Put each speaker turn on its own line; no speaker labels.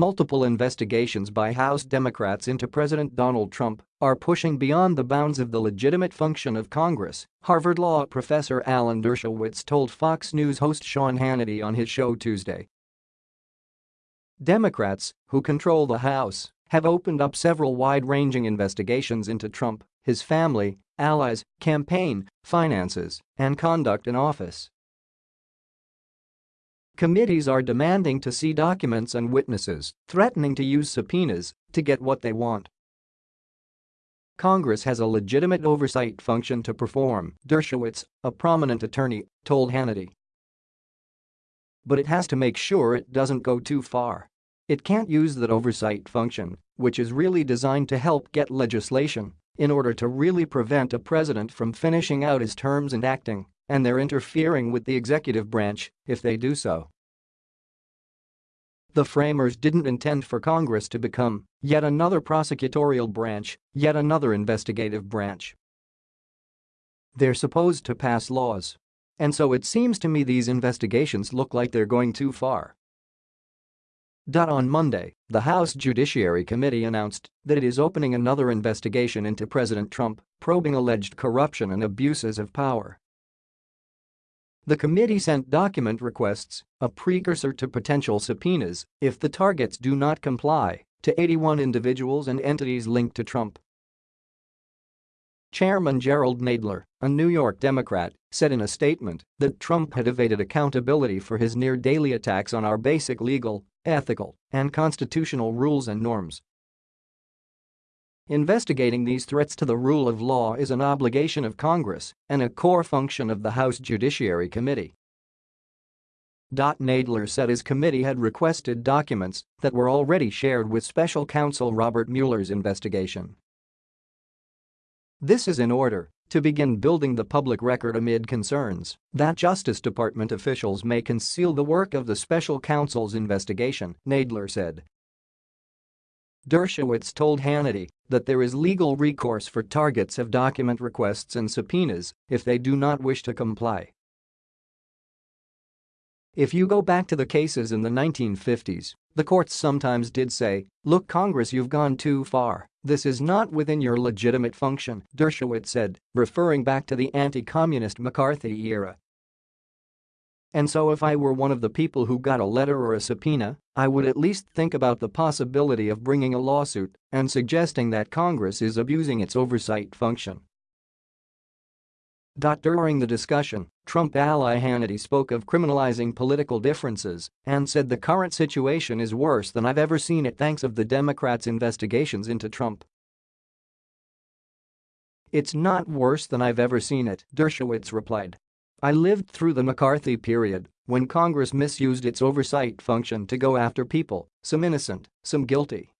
multiple investigations by House Democrats into President Donald Trump are pushing beyond the bounds of the legitimate function of Congress, Harvard Law professor Alan Dershowitz told Fox News host Sean Hannity on his show Tuesday. Democrats, who control the House, have opened up several wide-ranging investigations into Trump, his family, allies, campaign, finances, and conduct in office. Committees are demanding to see documents and witnesses, threatening to use subpoenas to get what they want. Congress has a legitimate oversight function to perform, Dershowitz, a prominent attorney, told Hannity. But it has to make sure it doesn't go too far. It can't use that oversight function, which is really designed to help get legislation, in order to really prevent a president from finishing out his terms and acting and they're interfering with the executive branch if they do so. The framers didn't intend for Congress to become yet another prosecutorial branch, yet another investigative branch. They're supposed to pass laws. And so it seems to me these investigations look like they're going too far. On Monday, the House Judiciary Committee announced that it is opening another investigation into President Trump, probing alleged corruption and abuses of power. The committee sent document requests, a precursor to potential subpoenas if the targets do not comply, to 81 individuals and entities linked to Trump. Chairman Gerald Nadler, a New York Democrat, said in a statement that Trump had evaded accountability for his near-daily attacks on our basic legal, ethical, and constitutional rules and norms Investigating these threats to the rule of law is an obligation of Congress and a core function of the House Judiciary Committee. Nadler said his committee had requested documents that were already shared with special counsel Robert Mueller's investigation. This is in order to begin building the public record amid concerns that Justice Department officials may conceal the work of the special counsel's investigation, Nadler said. Dershowitz told Hannity that there is legal recourse for targets of document requests and subpoenas if they do not wish to comply. If you go back to the cases in the 1950s, the courts sometimes did say, look Congress you've gone too far, this is not within your legitimate function, Dershowitz said, referring back to the anti-communist McCarthy era and so if I were one of the people who got a letter or a subpoena, I would at least think about the possibility of bringing a lawsuit and suggesting that Congress is abusing its oversight function. During the discussion, Trump ally Hannity spoke of criminalizing political differences and said the current situation is worse than I've ever seen it thanks of the Democrats' investigations into Trump. It's not worse than I've ever seen it, Dershowitz replied. I lived through the McCarthy period, when Congress misused its oversight function to go after people, some innocent, some guilty.